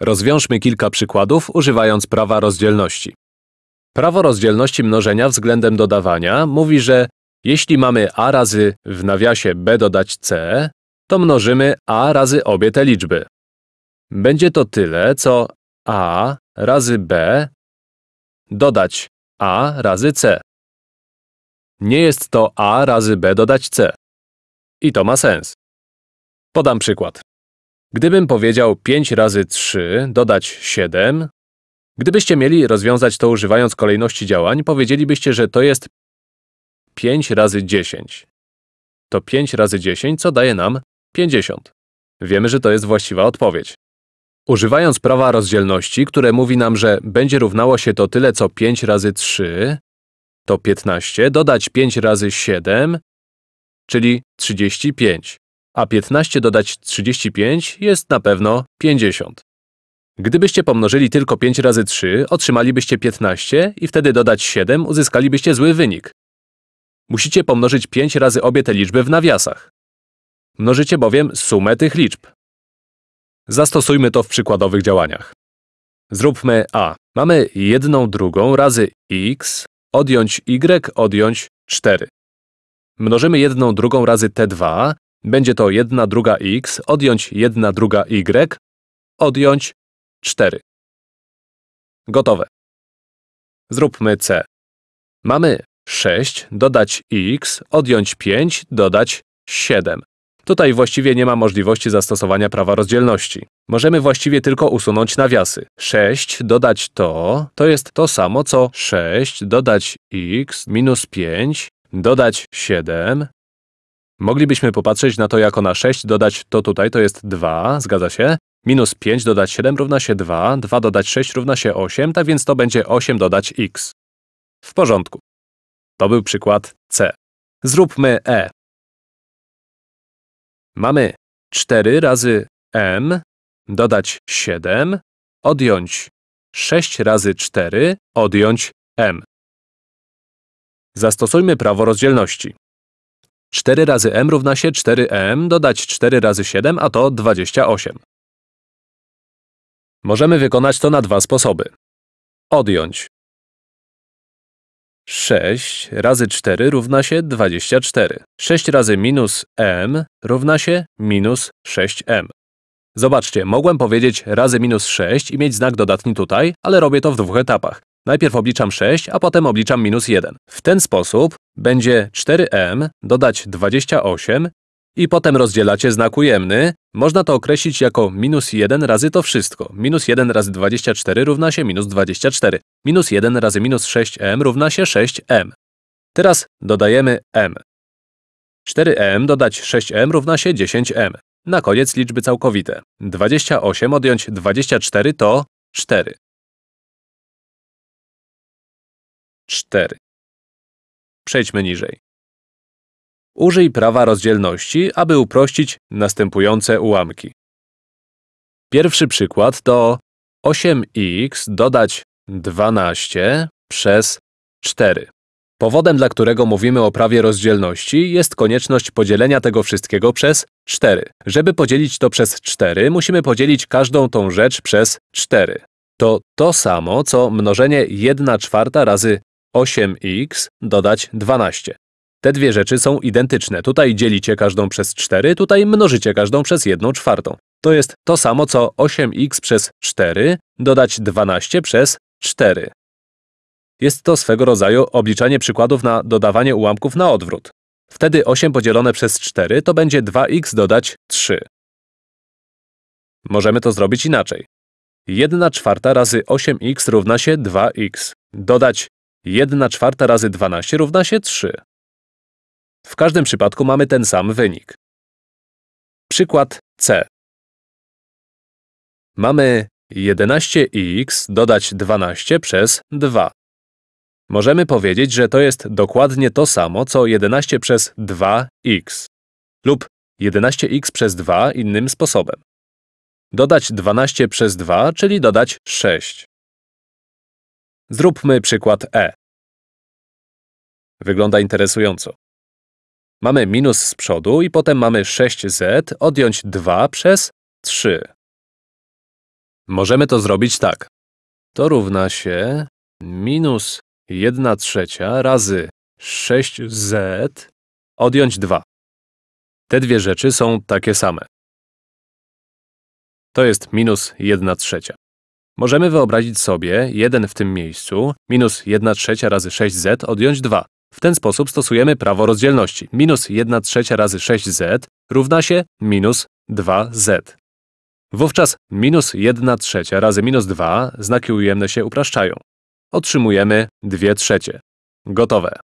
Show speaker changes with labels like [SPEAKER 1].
[SPEAKER 1] Rozwiążmy kilka przykładów, używając prawa rozdzielności. Prawo rozdzielności mnożenia względem dodawania mówi, że jeśli mamy a razy w nawiasie b dodać c, to mnożymy a razy obie te liczby. Będzie to tyle, co a razy b dodać a razy c. Nie jest to a razy b dodać c. I to ma sens. Podam przykład. Gdybym powiedział 5 razy 3 dodać 7, gdybyście mieli rozwiązać to używając kolejności działań, powiedzielibyście, że to jest 5 razy 10. To 5 razy 10, co daje nam 50. Wiemy, że to jest właściwa odpowiedź. Używając prawa rozdzielności, które mówi nam, że będzie równało się to tyle co 5 razy 3, to 15, dodać 5 razy 7, czyli 35, a 15 dodać 35 jest na pewno 50. Gdybyście pomnożyli tylko 5 razy 3, otrzymalibyście 15 i wtedy dodać 7 uzyskalibyście zły wynik. Musicie pomnożyć 5 razy obie te liczby w nawiasach. Mnożycie bowiem sumę tych liczb. Zastosujmy to w przykładowych działaniach. Zróbmy a. Mamy jedną drugą razy x, odjąć y, odjąć 4. Mnożymy jedną drugą razy t2, będzie to 1 druga x, odjąć 1 druga y, odjąć 4. Gotowe. Zróbmy c. Mamy 6, dodać x, odjąć 5, dodać 7. Tutaj właściwie nie ma możliwości zastosowania prawa rozdzielności. Możemy właściwie tylko usunąć nawiasy. 6 dodać to, to jest to samo co 6 dodać x minus 5 dodać 7. Moglibyśmy popatrzeć na to jako na 6 dodać to tutaj, to jest 2, zgadza się? Minus 5 dodać 7 równa się 2, 2 dodać 6 równa się 8, tak więc to będzie 8 dodać x. W porządku. To był przykład C. Zróbmy E. Mamy 4 razy m, dodać 7, odjąć 6 razy 4, odjąć m. Zastosujmy prawo rozdzielności. 4 razy m równa się 4m, dodać 4 razy 7, a to 28. Możemy wykonać to na dwa sposoby. Odjąć 6 razy 4 równa się 24. 6 razy minus m równa się minus 6m. Zobaczcie, mogłem powiedzieć razy minus 6 i mieć znak dodatni tutaj, ale robię to w dwóch etapach. Najpierw obliczam 6, a potem obliczam minus 1. W ten sposób będzie 4m dodać 28 i potem rozdzielacie znak ujemny, można to określić jako minus 1 razy to wszystko. Minus 1 razy 24 równa się minus 24. Minus 1 razy minus 6m równa się 6m. Teraz dodajemy m. 4m dodać 6m równa się 10m. Na koniec liczby całkowite. 28 odjąć 24 to 4. 4. Przejdźmy niżej. Użyj prawa rozdzielności, aby uprościć następujące ułamki. Pierwszy przykład to 8x dodać 12 przez 4. Powodem, dla którego mówimy o prawie rozdzielności, jest konieczność podzielenia tego wszystkiego przez 4. Żeby podzielić to przez 4, musimy podzielić każdą tą rzecz przez 4. To to samo, co mnożenie 1 czwarta razy 8x dodać 12. Te dwie rzeczy są identyczne. Tutaj dzielicie każdą przez 4, tutaj mnożycie każdą przez 1 czwartą. To jest to samo co 8x przez 4 dodać 12 przez 4. Jest to swego rodzaju obliczanie przykładów na dodawanie ułamków na odwrót. Wtedy 8 podzielone przez 4 to będzie 2x dodać 3. Możemy to zrobić inaczej. 1 czwarta razy 8x równa się 2x. Dodać 1 czwarta razy 12 równa się 3. W każdym przypadku mamy ten sam wynik. Przykład C. Mamy 11x dodać 12 przez 2. Możemy powiedzieć, że to jest dokładnie to samo, co 11 przez 2x lub 11x przez 2 innym sposobem. Dodać 12 przez 2, czyli dodać 6. Zróbmy przykład E. Wygląda interesująco. Mamy minus z przodu i potem mamy 6z odjąć 2 przez 3. Możemy to zrobić tak. To równa się minus 1 trzecia razy 6z odjąć 2. Te dwie rzeczy są takie same. To jest minus 1 trzecia. Możemy wyobrazić sobie 1 w tym miejscu, minus 1 trzecia razy 6z odjąć 2. W ten sposób stosujemy prawo rozdzielności. Minus 1 trzecia razy 6z równa się minus 2z. Wówczas minus 1 trzecia razy minus 2 znaki ujemne się upraszczają. Otrzymujemy 2 trzecie. Gotowe.